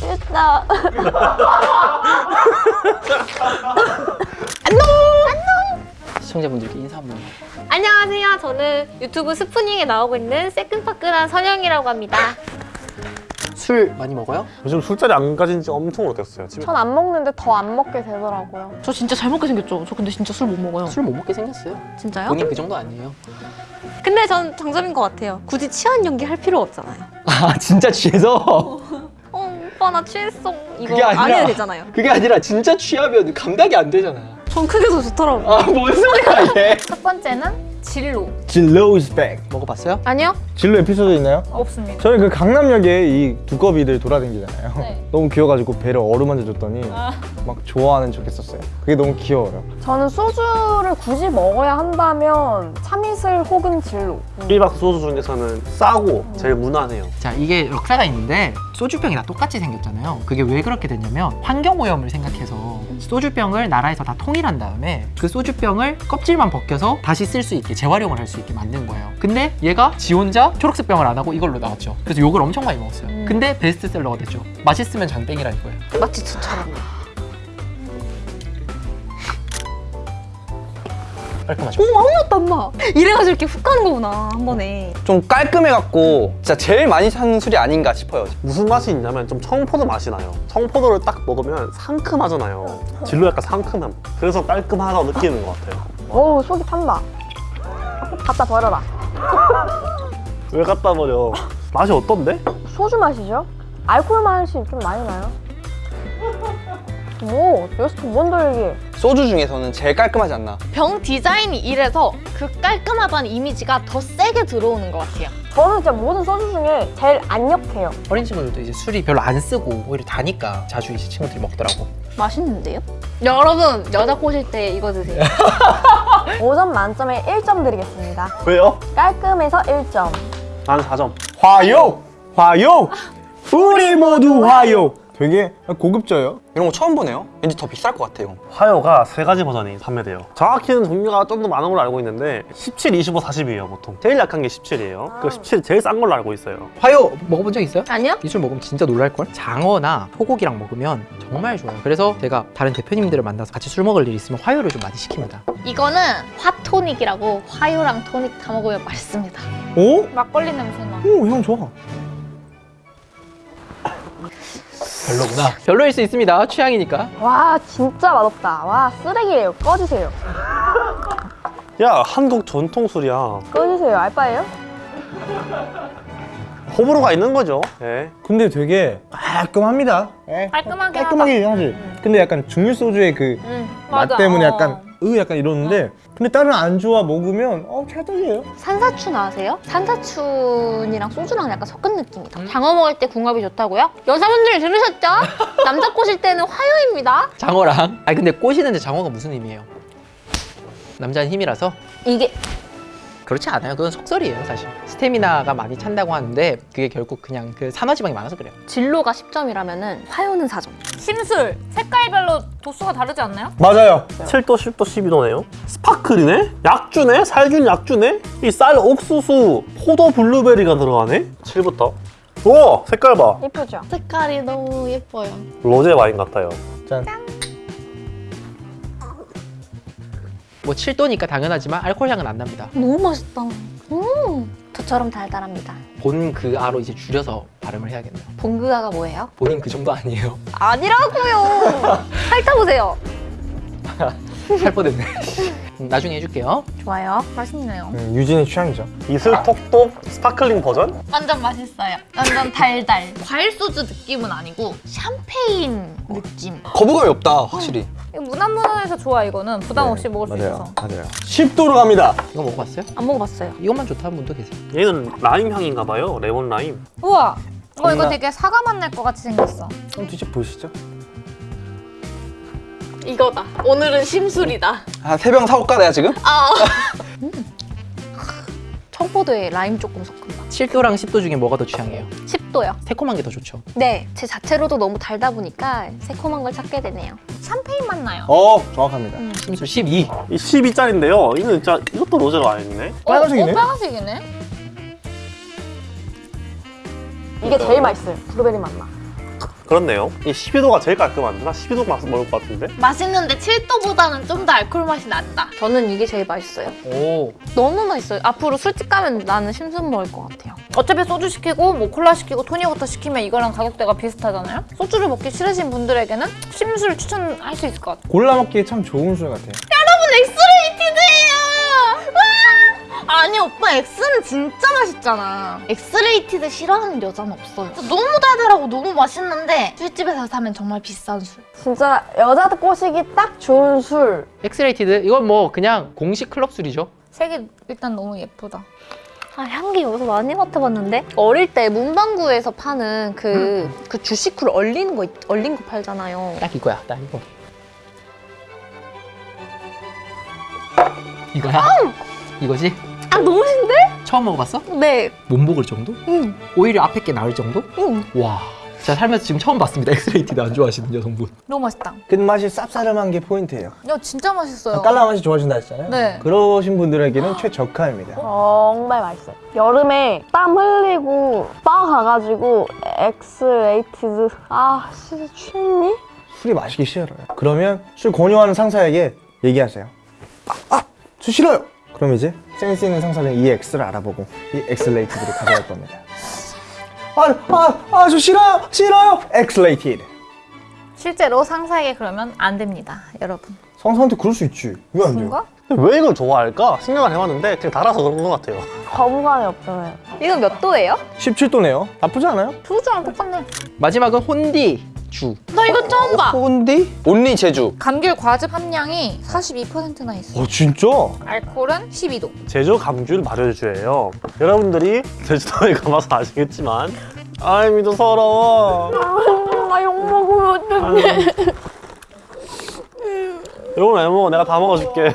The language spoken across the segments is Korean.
됐다. 시청자분들께 인사 한번 안녕하세요. 저는 유튜브 스푸닝에 나오고 있는 새끈파끈한 선영이라고 합니다. 술 많이 먹어요? 요즘 술자리 안 가진 지 엄청 오래됐어요. 집에 전 안 먹는데 더 안 먹게 되더라고요. 저 진짜 잘 먹게 생겼죠? 저 근데 진짜 술 못 먹어요. 술 못 먹게 생겼어요 진짜요? 본인 그 정도 아니에요 근데 전 장점인 것 같아요. 굳이 취한 연기 할 필요 없잖아요. 아 진짜 취해서? 어, 오빠 나 취했어. 이거 그게 아니라- 안 해도 되잖아요. 그게 아니라 진짜 취하면 감당이 안 되잖아 전 그게 더 좋더라고요. 아뭔 소리야 얘첫 번째는 진로. 진로 is back 먹어봤어요? 아니요? 진로 에피소드 있나요? 없습니다. 저는 그 강남역에 이 두꺼비들 돌아다니잖아요 네. 너무 귀여워가지고 배를 어루만져 줬더니 막 좋아하는 척 했었어요 그게 너무 귀여워요 저는 소주를 굳이 먹어야 한다면 참이슬 혹은 진로. 1박 소주 중에서는 싸고 제일 무난해요. 자 이게 역사가 있는데 소주병이 다 똑같이 생겼잖아요 그게 왜 그렇게 됐냐면 환경오염을 생각해서 소주병을 나라에서 다 통일한 다음에 그 소주병을 껍질만 벗겨서 다시 쓸 수 있게 재활용을 할 수 있게 만든 거예요 근데 얘가 지 혼자 초록색 병을 안 하고 이걸로 나왔죠 그래서 욕을 엄청 많이 먹었어요 근데 베스트셀러가 됐죠 맛있으면 장땡이라는 거예요 마치 저처럼. 깔끔하죠? 어머 아무것도 안 나. 이래가지고 이렇게 훅 가는 거구나 한 번에. 좀 깔끔해갖고 진짜 제일 많이 사는 술이 아닌가 싶어요. 무슨 맛이 있냐면 좀 청포도 맛이 나요. 청포도를 딱 먹으면 상큼하잖아요. 진로 약간 상큼함. 그래서 깔끔하다고 느끼는 것 같아요. 어우 속이 탄다. 갖다 버려라. 왜 갖다 버려? 맛이 어떤데? 소주 맛이죠? 알코올 맛이 좀 많이 나요. 오, 여기서 두번더 얘기해. 소주 중에서는 제일 깔끔하지 않나. 병 디자인이 이래서 그 깔끔하다는 이미지가 더 세게 들어오는 것 같아요. 저는 진짜 모든 소주 중에 제일 안 역해요. 어린 친구들도 이제 술이 별로 안 쓰고 오히려 다니까 자주 이제 친구들이 먹더라고 맛있는데요? 여러분 여자 꼬실 때 이거 드세요. 5점 만점에 1점 드리겠습니다. 왜요? 깔끔해서 1점. 난 4점. 화요! 화요! 우리 모두 화요! 되게 고급져요 이런 거 처음 보네요. 왠지 더 비쌀 것 같아요. 화요가 세 가지 버전이 판매돼요. 정확히는 종류가 좀 더 많은 걸로 알고 있는데 17, 25, 40이에요 보통. 제일 약한 게 17이에요. 그 17이 제일 싼 걸로 알고 있어요. 화요 먹어본 적 있어요? 아니요? 이 술 먹으면 진짜 놀랄걸? 장어나 소고기랑 먹으면 정말 좋아요 그래서 제가 다른 대표님들을 만나서 같이 술 먹을 일 있으면 화요를 좀 많이 시킵니다 이거는 화토닉이라고 화요랑 토닉 다 먹으면 맛있습니다. 오? 막걸리 냄새 나. 오, 형 좋아 별로구나 별로일 수 있습니다 취향이니까 와, 진짜 맛없다. 와, 쓰레기예요. 꺼주세요. 야 한국 전통 술이야. 꺼주세요. 알바예요? 호불호가 있는 거죠. 예. 근데 되게 깔끔합니다 예. 깔끔하게 깔끔하게 하지 근데 약간 중류 소주의 그맛 맞아. 때문에 어. 약간 으 약간 이러는데 근데 다른 안주와 먹으면 어 찰떡이에요 산사춘 아세요? 산사춘이랑 소주랑 약간 섞은 느낌이다. 장어 먹을 때 궁합이 좋다고요? 여자분들 들으셨죠? 남자 꼬실 때는 화요입니다. 장어랑 아니 근데 꼬시는데 장어가 무슨 의미예요? 남자는 힘이라서 이게 그렇지 않아요 그건 속설이에요 사실 스태미나가 많이 찬다고 하는데 그게 결국 그냥 그 산화지방이 많아서 그래요 진로가 10점이라면 화요는 4점. 심술 색깔별로 도수가 다르지 않나요? 맞아요 7도, 10도, 12도네요. 스파클이네? 약주네? 살균 약주네? 이 쌀 옥수수, 포도 블루베리가 들어가네? 7부터. 오! 색깔 봐. 이쁘죠? 색깔이 너무 예뻐요. 로제 와인 같아요. 짠 뭐 7도니까 당연하지만 알코올 향은 안 납니다 너무 맛있다. 음, 저처럼 달달합니다. 본그 아로 이제 줄여서 발음을 해야겠네요 봉그아가 뭐예요? 본인 그 정도 아니에요 아니라고요. 핥아보세요. 살 뻔했네 음, 나중에 해줄게요 좋아요. 맛있네요. 음, 유진의 취향이죠 이슬 톡톡 sparkling 버전? 완전 맛있어요. 완전 달달. 과일 소주 느낌은 아니고 샴페인 느낌. 거부감이 없다, 확실히. 이거 무난무난해서 좋아 이거는 부담 없이 먹을 수 있어서 맞아요 10도로 갑니다 이거 먹어봤어요? 안 먹어봤어요. 이것만 좋다는 분도 계세요 얘는 라임 향인가 봐요. 레몬 라임. 우와 어 이거. 되게 사과 맛 날 것 같이 생겼어 한번 드셔 보시죠 이거다. 오늘은 심술이다. 아, 세병 사올까, 내가 지금? 아. 청포도에 라임 조금 섞은 맛. 7도랑 10도 중에 뭐가 더 취향이에요? 10도요. 새콤한 게 더 좋죠 네, 제 자체로도 너무 달다 보니까 새콤한 걸 찾게 되네요. 샴페인 맛 나요 어 정확합니다 심술 12이 12짜리인데요. 이는 진짜 이것도 로제 와인이네. 빨간색이네? 어, 빨간색이네 이게 제일 맛있어요. 블루베리 맛 나. 그렇네요. 이 12도가 제일 깔끔한데? 나 12도 맛 먹을 것 같은데? 맛있는데 7도보다는 좀 더 알코올 맛이 난다. 저는 이게 제일 맛있어요. 오. 너무 맛있어요. 앞으로 술집 가면 나는 심술 먹을 것 같아요. 어차피 소주 시키고 뭐 콜라 시키고 토닉워터 시키면 이거랑 가격대가 비슷하잖아요. 소주를 먹기 싫으신 분들에게는 심술 추천할 수 있을 것 같아요. 골라 먹기에 참 좋은 술 같아요. 아니 오빠 엑스는 진짜 맛있잖아. 엑스레이티드 싫어하는 여자는 없어요. 너무 달달하고 너무 맛있는데 술집에서 사면 정말 비싼 술. 진짜 여자들 꼬시기 딱 좋은 술. 엑스레이티드 이건 뭐 그냥 공식 클럽 술이죠. 색이 일단 너무 예쁘다. 아 향기 여기서 많이 맡아봤는데 어릴 때 문방구에서 파는 그, 그 주시쿨 얼린 거 있- 얼린 거 팔잖아요. 딱 이거야, 딱 이거. 이거야? 이거지? 아 너무 신데? 처음 먹어봤어? 네. 못 먹을 정도? 응. 오히려 앞에 게 나을 정도? 응. 와, 제가 살면서 지금 처음 봤습니다. 엑스레이티드 안 좋아하시는 여성분. 너무 맛있다. 끝맛이 쌉싸름한 게 포인트예요. 이거 진짜 맛있어요. 깔라 맛이 그러니까 좋아하신다 했잖아요. 네. 그러신 분들에게는 최적화입니다. 정말 맛있어요. 여름에 땀 흘리고 바 가가지고 엑스레이티드 아 진짜 취했니? 술이 마시기 싫어요. 그러면 술 권유하는 상사에게 얘기하세요. 아, 아, 술 싫어요. 그럼 이제 센스 있는 상사는 이 X를 알아보고 이 엑스레이티드를 가져갈 겁니다. 아, 아, 아, 저 싫어요, 싫어요. 엑스레이티드. 실제로 상사에게 그러면 안 됩니다, 여러분. 상사한테 그럴 수 있지. 왜 안 돼요? 왜 이걸 좋아할까? 생각을 해봤는데 그냥 달아서 그런 것 같아요. 거부감이 없잖아요. 이건 몇 도예요? 17도네요. 나쁘지 않아요? 소주랑 똑같네. 마지막은 혼디 주. 나 이거 처음 봐. 혼디? 온리 제주. 감귤 과즙 함량이 42%나 있어. 어, 진짜? 알코올은 12도. 제주 감귤 발효주예요. 여러분들이 제주도에 가봐서 아시겠지만 아이 미도 서러워. 나 욕 먹으면 어떡해. 이건 왜 먹어? 내가 다 먹어줄게.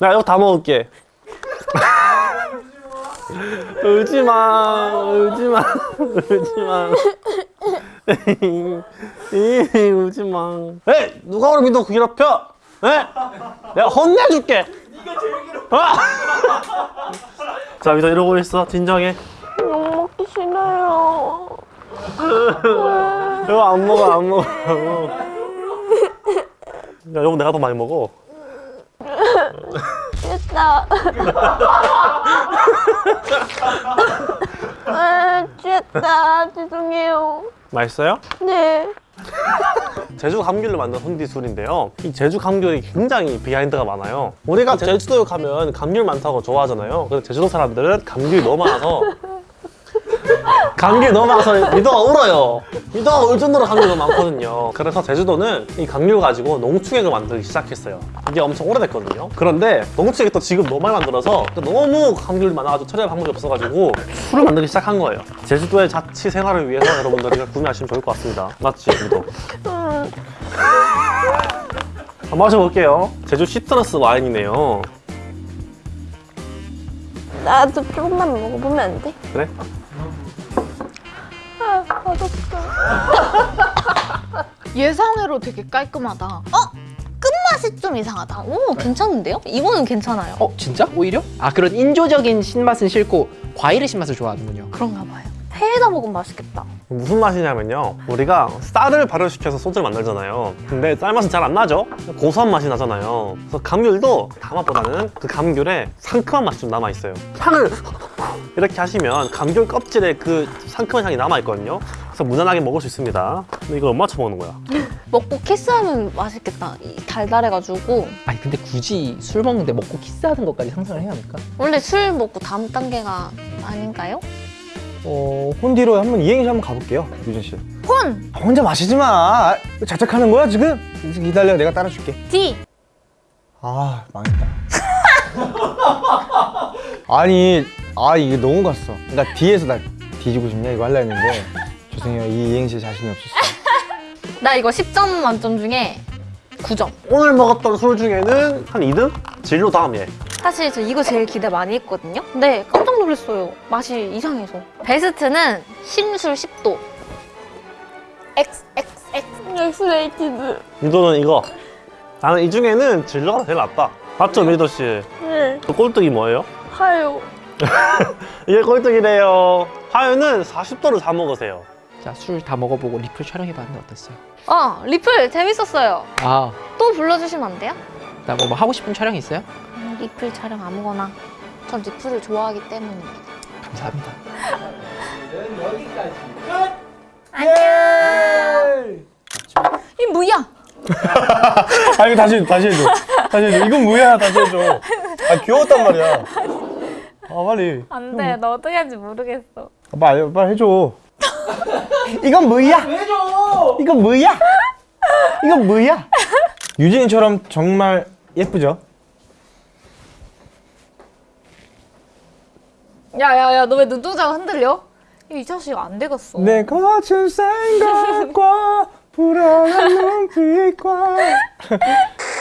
내가 이거 다 먹을게. 울지 마, 울지 마, 울지 마. 이, 울지 마. 에 누가 우리 믿어 괴롭혀? 에? 내가 혼내줄게. 네가 제일 괴롭혀. 자, 믿어 이러고 있어. 진정해. 욕 먹기 싫어요. 이거 안 먹어, 안 먹어, 안. 야, 이거 내가 더 많이 먹어. 취했다. 아, 취했다. 죄송해요. 맛있어요? 네. 제주 감귤로 만든 혼디술인데요. 이 제주 감귤이 굉장히 비하인드가 많아요. 우리가 제주도에 가면 감귤 많다고 좋아하잖아요. 근데 제주도 사람들은 감귤이 너무 많아서 감귤이 너무 많아서 미더가 울어요. 미더가 울 정도로 감귤이 너무 많거든요. 그래서 제주도는 이 감귤 가지고 농축액을 만들기 시작했어요. 이게 엄청 오래됐거든요. 그런데 농축액이 또 지금 너무 많이 만들어서 너무 감귤이 많아가지고 처리할 방법이 없어가지고 술을 만들기 시작한 거예요. 제주도의 자취 생활을 위해서 여러분들이 구매하시면 좋을 것 같습니다. 맞지, 미더? 한번 마셔볼게요. 제주 시트러스 와인이네요. 나도 조금만 먹어보면 안 돼? 그래? 아, 맛없어. 예상외로 되게 깔끔하다. 어? 끝맛이 좀 이상하다. 오 괜찮은데요? 이거는 괜찮아요. 어, 진짜? 오히려? 아, 그런 인조적인 신맛은 싫고 과일의 신맛을 좋아하는군요. 그런가 봐요. 회에다 먹으면 맛있겠다. 무슨 맛이냐면요. 우리가 쌀을 발효시켜서 소주를 만들잖아요. 근데 쌀 맛은 잘 안 나죠? 고소한 맛이 나잖아요. 그래서 감귤도 단맛보다는 그 감귤에 상큼한 맛이 좀 남아있어요. 향을 이렇게 하시면 감귤 껍질에 그 상큼한 향이 남아있거든요. 그래서 무난하게 먹을 수 있습니다. 근데 이걸 얼마 쳐먹는 거야? 먹고 키스하면 맛있겠다. 이 달달해가지고 아니, 근데 굳이 술 먹는데 먹고 키스하는 것까지 상상을 해야 합니까? 원래 술 먹고 다음 단계가 아닌가요? 어, 혼디로 한번 이행시 한번 가볼게요, 유진 씨. 혼! 아, 혼자 마시지 마. 아, 자책하는 거야 지금? 기다려, 내가 따라줄게. D! 아, 망했다. 아니, 아 이게 너무 갔어. 그러니까 뒤에서 나 뒤지고 싶냐 이거 하려 했는데 죄송해요, 이 이행시 자신이 없었어요. 나 이거 10점 만점 중에 9점. 오늘 먹었던 술 중에는 한 2등? 진로 다음에. 사실 저 이거 제일 기대 많이 했거든요. 근데 깜짝 놀랐어요. 맛이 이상해서. 베스트는 심술 10도. X, X, X. 엑스레이티드. 미도는 이거. 나는 이 중에는 진로가 제일 낫다. 맞죠, 미도 씨? 네. 그 꼴뚜기 뭐예요? 하요. 이게 꼴뚜기래요. 하윤은 40도를 다 먹으세요. 자, 술 다 먹어보고 리플 촬영해봤는데 어땠어요? 어 리플 재밌었어요. 아, 또 불러주시면 안 돼요? 나 뭐 하고 싶은 촬영 있어요? 음, 리플 촬영 아무거나. 전 리플을 좋아하기 때문입니다. 감사합니다. 이 뭐야? 아 이거 다시 다시 해줘. 다시 해줘. 이건 뭐야? 다시 해줘. 아 귀여웠단 말이야. 아 빨리. 안 돼. 너도 해야지 모르겠어. 아, 빨리 빨리 해줘. 이건 뭐야? 해줘. 이건 뭐야? 이건 뭐야? 유진이처럼 정말 예쁘죠? 야야야 너 왜 눈동자가 흔들려? 이 자식 안 되겠어. 내 거친 생각과 불안한 눈빛과